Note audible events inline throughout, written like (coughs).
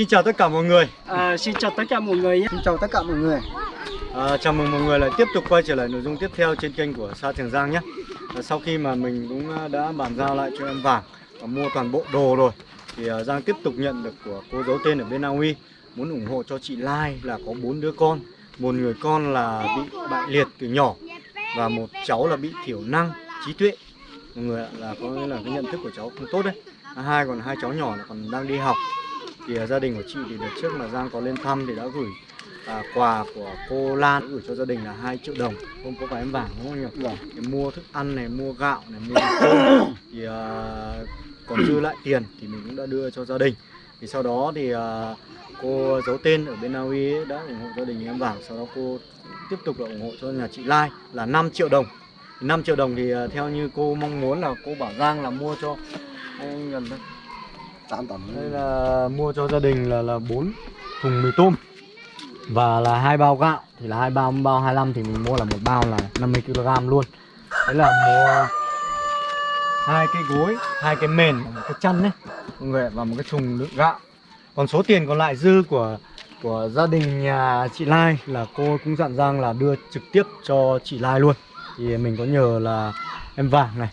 Xin chào tất cả mọi người. À, xin chào tất cả mọi người nhé. Xin chào tất cả mọi người. À, chào mừng mọi người lại tiếp tục quay trở lại nội dung tiếp theo trên kênh của Sa Trường Giang nhé. À, sau khi mà mình cũng à, đã bàn giao lại cho em vàng và mua toàn bộ đồ rồi, thì à, Giang tiếp tục nhận được của cô giấu tên ở bên Na Uy muốn ủng hộ cho chị Lai là có bốn đứa con, một người con là bị bại liệt từ nhỏ và một cháu là bị thiểu năng trí tuệ. Mọi người ạ, là có nghĩa là cái nhận thức của cháu không tốt đấy. À, hai còn hai cháu nhỏ là còn đang đi học thì à, gia đình của chị thì đợt trước mà Giang có lên thăm thì đã gửi à, quà của cô Lan gửi cho gia đình là 2 triệu đồng. Không có phải em vàng đúng không nhỉ? Vâng. Để mua thức ăn này, mua gạo này, mua cơm thì à, còn dư lại tiền thì mình cũng đã đưa cho gia đình. Thì sau đó thì à, cô giấu tên ở bên Na Uy đã ủng hộ gia đình em vàng. Sau đó cô tiếp tục là ủng hộ cho nhà chị Lai là 5 triệu đồng. 5 triệu đồng thì à, theo như cô mong muốn là cô bảo Giang là mua cho. Anh gần đây tấn. Đây là mua cho gia đình là là bốn thùng mì tôm. Và là hai bao gạo. Thì là hai bao bao 25 thì mình mua là một bao là 50 kg luôn. Đấy là mua hai cái gối, hai cái mền và một cái chăn đấy mọi người và một cái thùng đựng gạo. Còn số tiền còn lại dư của của gia đình nhà chị Lai là cô cũng dặn rằng là đưa trực tiếp cho chị Lai luôn. Thì mình có nhờ là em vàng này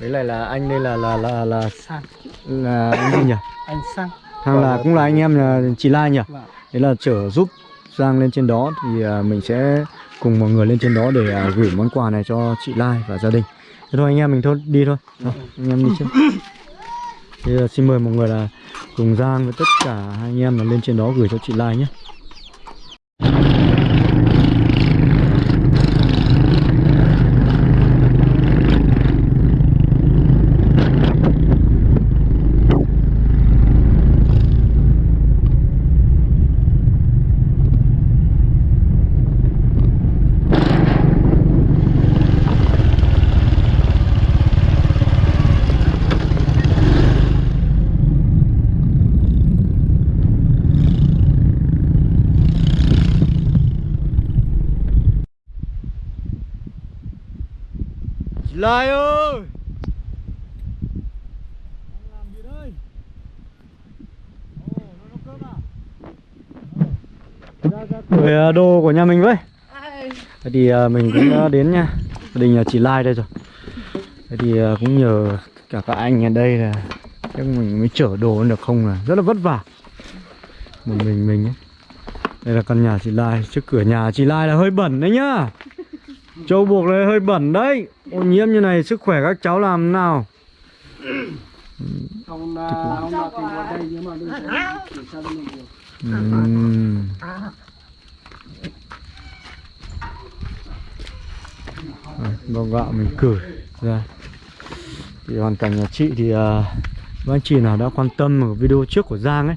với lại là anh đây là là là là Sang. là anh gì nhỉ Anh Sang. Thằng là cũng là anh em nhà chị Lai nhỉ? Vâng. Đấy là chở giúp Giang lên trên đó thì à, mình sẽ cùng mọi người lên trên đó để à, gửi món quà này cho chị Lai và gia đình. Thế thôi anh em mình thôi đi thôi. Thôi, anh em đi trước. Thì xin mời mọi người là cùng Giang với tất cả hai anh em là lên trên đó gửi cho chị Lai nhé. Lai ơi! làm gì đây? Ồ, nó nấu cơm à? Ra ra gửi đồ của nhà mình với. Thế thì à, mình cũng đã đến nha. Gia đình nhà chị Lai đây rồi. Thế thì cũng nhờ cả các anh ở đây là chắc mình mới chở đồ được không là rất là vất vả. Một mình mình ấy. Đây là căn nhà chị Lai, trước cửa nhà chị Lai là hơi bẩn đấy nhá. Châu buộc này hơi bẩn đấy Ô nhiễm như này sức khỏe các cháu làm nào? Ông à, ông nào tìm vào đây nhưng mà đưa cho chuyển sang bên mình được. Ừm. Rồi, Bao gạo mình cử ra Thì hoàn cảnh nhà chị thì uh, các anh chị nào đã quan tâm ở video trước của Giang ấy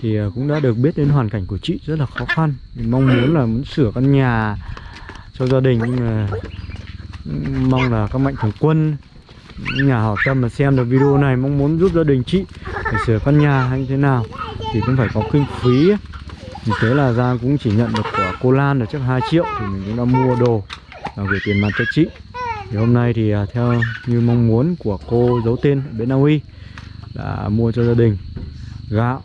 Thì à, cũng đã được biết đến hoàn cảnh của chị rất là khó khăn. Thì Mong muốn là muốn sửa căn nhà cho gia đình nhưng mà mong là các mạnh thường quân nhà hảo tâm mà xem được video này mong muốn giúp gia đình chị để sửa căn nhà hay như thế nào thì cũng phải có kinh phí. Thì thế là Giang cũng chỉ nhận được của cô Lan là chắc 2 triệu thì mình cũng đã mua đồ và gửi tiền mặt cho chị. Thì hôm nay thì à, theo như mong muốn của cô giấu tên ở bên Na Uy đã mua cho gia đình gạo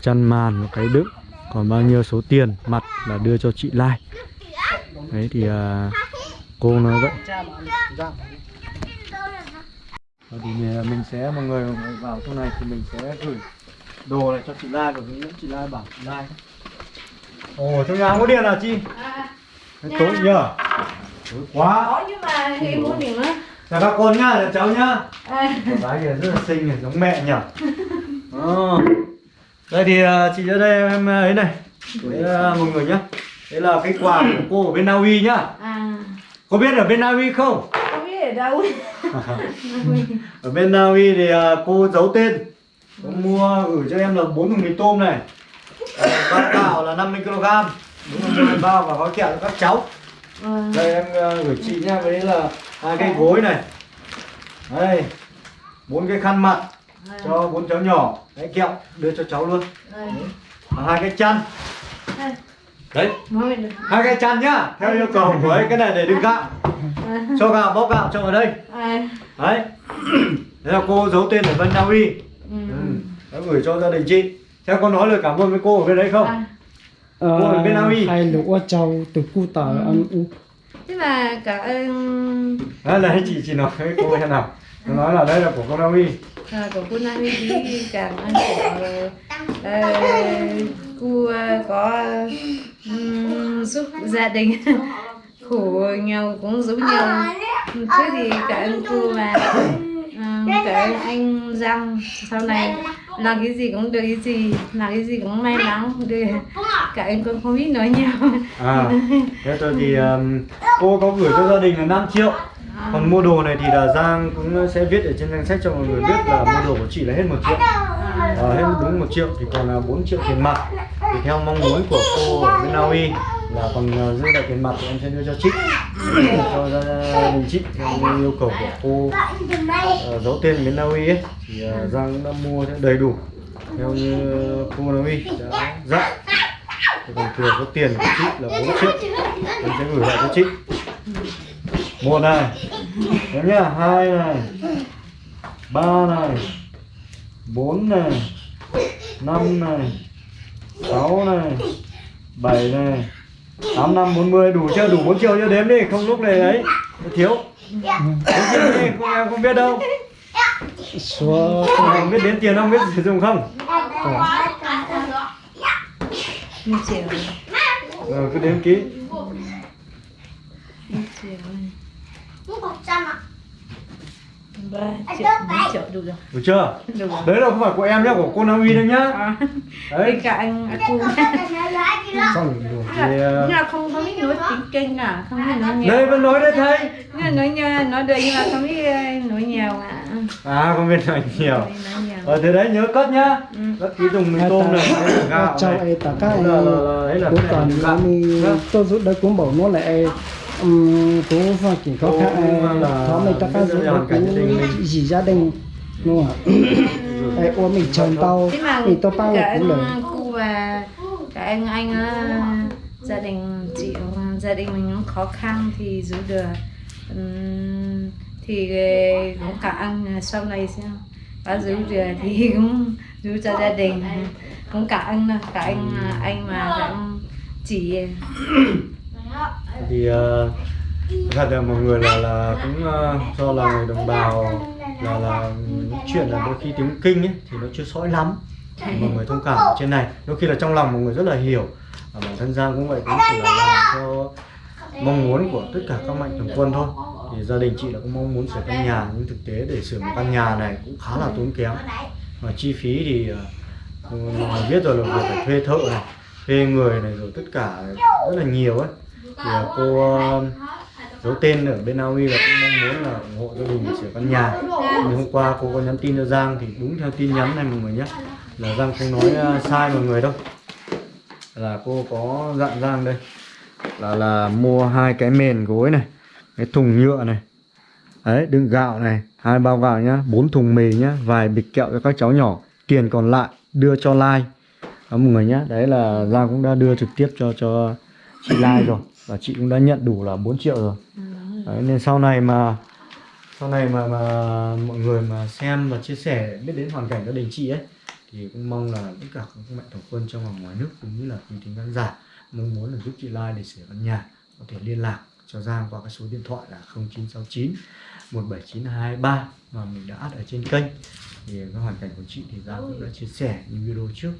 chăn màn và cái đựng còn bao nhiêu số tiền mặt là đưa cho chị Lai. Đấy thì uh, cô nói vậy. Cha bạn. Dạ. Và thì mình mình sẽ mọi người vào trong này thì mình sẽ gửi đồ này cho chị Lai và hướng dẫn chị Lai bảo chị Lai. Ồ trong nhà không có điện à chị? À, Thế tối nhờ. Tối quá. Có nhưng mà thì mua điểm á chào các con nhá chào cháu nhá. À, Con gái kìa rất là xinh này giống mẹ nhỉ (laughs) Ờ. đây thì à, chị ở đây em ấy này. Đấy là mọi người nhá. Đấy là cái quà của cô ở bên Na Uy nhá. À có biết ở bên Na Uy không? Không biết ở đâu? (laughs) Ở bên Na Uy thì à, cô giấu tên. Cô mua gửi cho em là bốn thùng mì tôm này. Ờ, bát gạo là 50 kg đúng là bao và gói kẹo cho các cháu. À, đây em ờ, gửi chị nha với đấy là hai cái gối này. Đây bốn cái khăn mặt cho bốn cháu nhỏ. Cái kẹo đưa cho cháu luôn. Và hai cái chăn. Đấy hai cái chăn nhá theo yêu cầu của ấy cái này để đựng gạo (laughs) cho gạo bóc gạo cho ở đây à, đấy (clears throat) đấy là cô giấu tên ở bên Na Uy ừ. ừ. đã gửi cho gia đình chị Thế con nói lời cảm ơn với cô ở bên đấy không? À, Ờ, Cô ở bên Na Uy. hay lũ châu từ cu tờ ăn u thế mà cảm ơn Đấy, chị chị nói với cô thế nào? Nó nói là đây là của cô Na Uy. À, của cô Nam thì cảm ơn của ờ, cô ờ, có giúp gia đình. khổ nhau cũng giúp nhau. thế thì cảm ơn cô và cảm ơn anh Giang sau này làm cái gì cũng được cái gì làm cái gì cũng may mắn. Được cảm ơn con không biết nói nhiều. À, thế tôi thì um, cô có gửi cho gia đình là 5 triệu. Còn mua đồ này thì là Giang cũng sẽ viết ở trên danh sách cho mọi người biết là mua đồ của chị là hết một triệu. à, hết đúng một triệu thì còn là 4 triệu tiền mặt. Thì theo mong muốn của cô ở bên Naui là còn ờ, giữ dư lại tiền mặt thì em sẽ đưa cho chị cho gia đình chị theo yêu cầu của cô. Ờ, giấu tên bên Naui ấy thì Giang cũng đã mua đầy đủ theo như cô Naui đã dặn. Thì còn thừa số tiền của chị là 4 triệu. Em sẽ gửi lại cho chị một này nhớ nhá hai này ba này bốn này năm này sáu này bảy này. Tám năm bốn mươi đủ chưa? Đủ 4 triệu chưa đếm đi không lúc này ấy. Thiếu. Bốn triệu đi không em không biết đâu. Số không biết đến tiền không biết sử dụng không? Ờ, cứ đếm kỹ một triệu ba triệu bốn triệu đủ rồi. Đủ chưa? Đủ rồi. Đấy là không phải của em nhá của cô Na Uy đâu nhá. À, đấy. bên cạnh cô xong rồi thì ờ, nhưng mà không không biết nói tiếng kinh à? Không biết nói nhiều đây vẫn nói đấy thầy. Nhưng mà nói nhiều nói được nhưng mà không biết ờ, nói nhiều à. À không biết nói nhiều. ờ thế đấy nhớ cất nhá. Ừ. cất ký dùng mì tôm này là gạo này. ấy tất cả là là là đấy là cũng cái này. còn là gạo. Mi Vâng. tôi rút đấy cũng bảo nó lại Cô mình cả biết rút là đấy hoàn cảnh gia đình cũng mình. gì gia đình đúng không ạ? (coughs) Ấy ôm mình thế mà thì tôi bao cả cũng được. cô và cả anh anh á, gia đình chị gia đình mình cũng khó khăn thì giữ được. Ừm, thì ờ, cũng cả anh sau này xem có giữ được thì (laughs) cũng giữ cho gia đình. Cũng cả anh cả anh anh mà cả anh chị (coughs) thì ờ, thật là mọi người là là cũng ờ, do là người đồng bào là là những chuyện là đôi khi tiếng kinh ấy thì nó chưa sõi lắm. Mọi người thông cảm ở trên này. Đôi khi là trong lòng mọi người rất là hiểu. Và bản thân Giang cũng vậy cũng chỉ là làm theo mong muốn của tất cả các mạnh thường quân thôi. Thì gia đình chị là cũng mong muốn sửa căn nhà nhưng thực tế để sửa một căn nhà này cũng khá là tốn kém. Và chi phí thì ờ, mọi người biết rồi là phải thuê thợ này thuê người này rồi tất cả rất là nhiều ấy thì à, cô à, giấu tên ở bên Na Uy và cũng mong muốn là ủng hộ gia đình để sửa căn nhà. Nhưng hôm qua cô có nhắn tin cho Giang thì đúng theo tin nhắn này mọi người nhé, là Giang không nói à, sai mọi người đâu. Là cô có dặn Giang đây, là là mua hai cái mền gối này, cái thùng nhựa này, đấy, đựng gạo này, hai bao gạo nhá, bốn thùng mì nhá, vài bịch kẹo cho các cháu nhỏ, tiền còn lại đưa cho Lai. Đó mọi người nhá, đấy là Giang cũng đã đưa trực tiếp cho cho chị Lai rồi và chị cũng đã nhận đủ là 4 triệu rồi. Đấy, nên sau này mà sau này mà mà mọi người mà xem và chia sẻ biết đến hoàn cảnh gia đình chị ấy thì cũng mong là tất cả các mạnh thường quân trong và ngoài nước cũng như là quý thính khán giả mong muốn là giúp chị Lai để sửa căn nhà có thể liên lạc cho Giang qua cái số điện thoại là 0969 179223 mà mình đã add ở trên kênh. Thì cái hoàn cảnh của chị thì Giang cũng đã chia sẻ những video trước.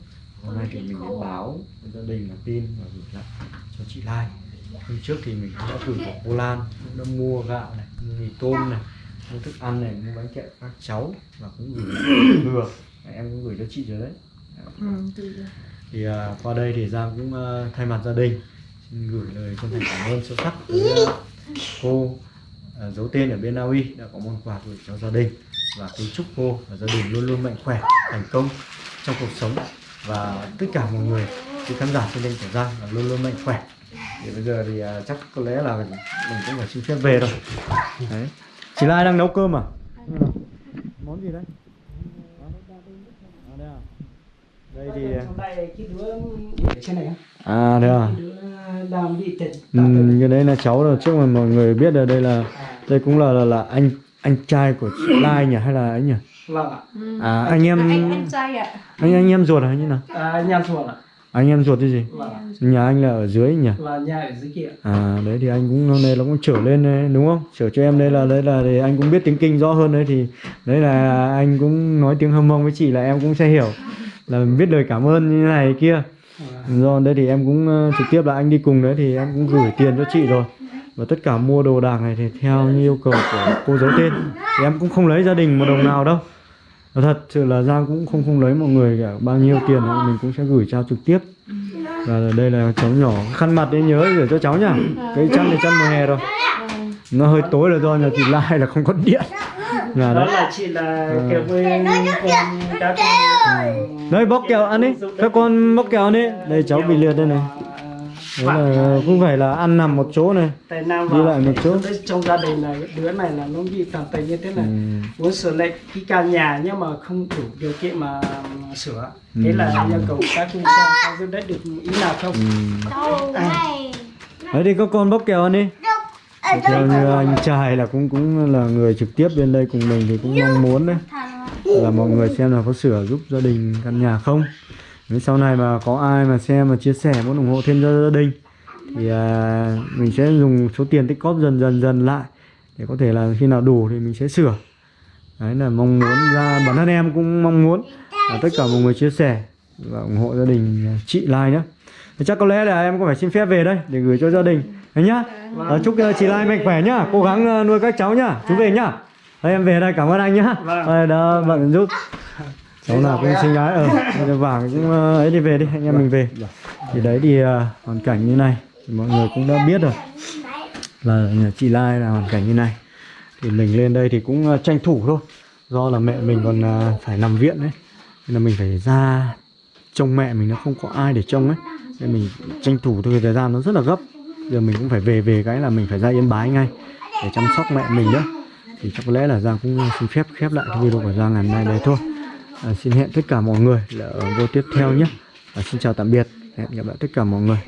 Hôm nay thì mình đến báo với gia đình là tin và gửi lại cho chị Lai hôm trước thì mình cũng đã gửi của cô Lan cũng đã mua gạo này mua mì tôm này mua thức ăn này mua bánh kẹo các cháu và cũng gửi thừa (coughs) em cũng gửi cho chị rồi đấy. Ừ, thì à, qua đây thì Giang cũng à, thay mặt gia đình xin gửi lời chân thành cảm ơn sâu sắc tới à, cô à, giấu tên ở bên Na Uy đã có món quà gửi cho gia đình và kính chúc cô và gia đình luôn luôn mạnh khỏe thành công trong cuộc sống. Và tất cả mọi người quý khán giả trên kênh của Giang là luôn luôn mạnh khỏe thì bây giờ thì à, chắc có lẽ là mình cũng phải xin phép về rồi. Đấy. Chị Lai đang nấu cơm à? Món gì đấy? À, đây à. Đây thì trong đây cái đứa để trên này á. à đây à tịt. Ừ, cái đấy là cháu rồi. Trước mà mọi người biết là đây là đây cũng là là, là anh anh trai của chị Lai nhỉ? Hay là ấy nhỉ? Vâng ạ. À anh em anh anh trai ạ. Anh anh em ruột hay như nào? À, anh em ruột ạ anh em ruột cái gì? Vâng nhà anh là ở dưới nhỉ? Và nhà ở dưới kia. À đấy thì anh cũng hôm nay nó cũng trở lên đấy, đúng không? Trở cho em đây là đấy là để anh cũng biết tiếng kinh rõ hơn đấy thì đấy là anh cũng nói tiếng hâm mông với chị là em cũng sẽ hiểu. Là biết lời cảm ơn như này kia. Do đấy thì em cũng trực tiếp là anh đi cùng đấy thì em cũng gửi tiền cho chị rồi. Và tất cả mua đồ đạc này thì theo như yêu cầu của cô giấu tên thì em cũng không lấy gia đình một đồng nào đâu Thật sự là Giang cũng không không lấy mọi người cả. Bao nhiêu tiền thì mình cũng sẽ gửi trao trực tiếp. Và đây là cháu nhỏ. Khăn mặt đấy nhớ gửi cho cháu nhá. Cái chăn thì chăn mùa hè rồi. Nó hơi tối là do nhà chị Lai là không có điện. Là đó đấy. là chị là kêu với con các con. đấy bóc kẹo ăn đi. Các con bóc kẹo ăn đi. Đây cháu bị liệt đây này đấy là cũng phải là ăn nằm một chỗ này tại nam Đi lại một chỗ. trong gia đình là đứa này là nó bị tàn tật như thế này. Ừ. muốn sửa lại cái căn nhà nhưng mà không đủ điều kiện mà sửa. Thế là yêu cầu các chú xem có giúp đỡ được ý nào không? Ừ. đấy thì các con bóc kẹo ăn đi. Thì theo như anh trai là cũng cũng là người trực tiếp bên đây cùng mình thì cũng mong muốn đấy. Là mọi người xem là có sửa giúp gia đình căn nhà không nếu sau này mà có ai mà xem mà chia sẻ muốn ủng hộ thêm cho gia đình thì à, mình sẽ dùng số tiền tích cóp dần dần dần lại để có thể là khi nào đủ thì mình sẽ sửa. Đấy là mong muốn ra bản thân em cũng mong muốn là tất cả mọi người chia sẻ và ủng hộ gia đình chị Lai nhé thì chắc có lẽ là em có phải xin phép về đây để gửi cho gia đình. Đấy nhá. À, chúc uh, chị Lai mạnh khỏe nhá. Cố gắng uh, nuôi các cháu nhá. Chú về nhá. Đây em về đây cảm ơn anh nhá. Vâng. đây đã bận giúp cháu nào cũng xinh gái ở ờ, vàng cũng ờ, ấy đi về đi anh em mình về. Thì đấy thì ờ, hoàn cảnh như này thì mọi người cũng đã biết rồi. Là nhà chị Lai là hoàn cảnh như này. Thì mình lên đây thì cũng ờ, tranh thủ thôi. Do là mẹ mình còn phải nằm viện đấy. Nên là mình phải ra trông mẹ mình nó không có ai để trông ấy. Nên mình tranh thủ thôi thời gian nó rất là gấp. Giờ mình cũng phải về về cái là mình phải ra yên bái ngay để chăm sóc mẹ mình nữa thì chắc có lẽ là Giang cũng xin phép khép lại cái video của Giang ngày hôm nay đấy thôi à, xin hẹn tất cả mọi người là ở video tiếp theo nhé. Và xin chào tạm biệt. Hẹn gặp lại tất cả mọi người.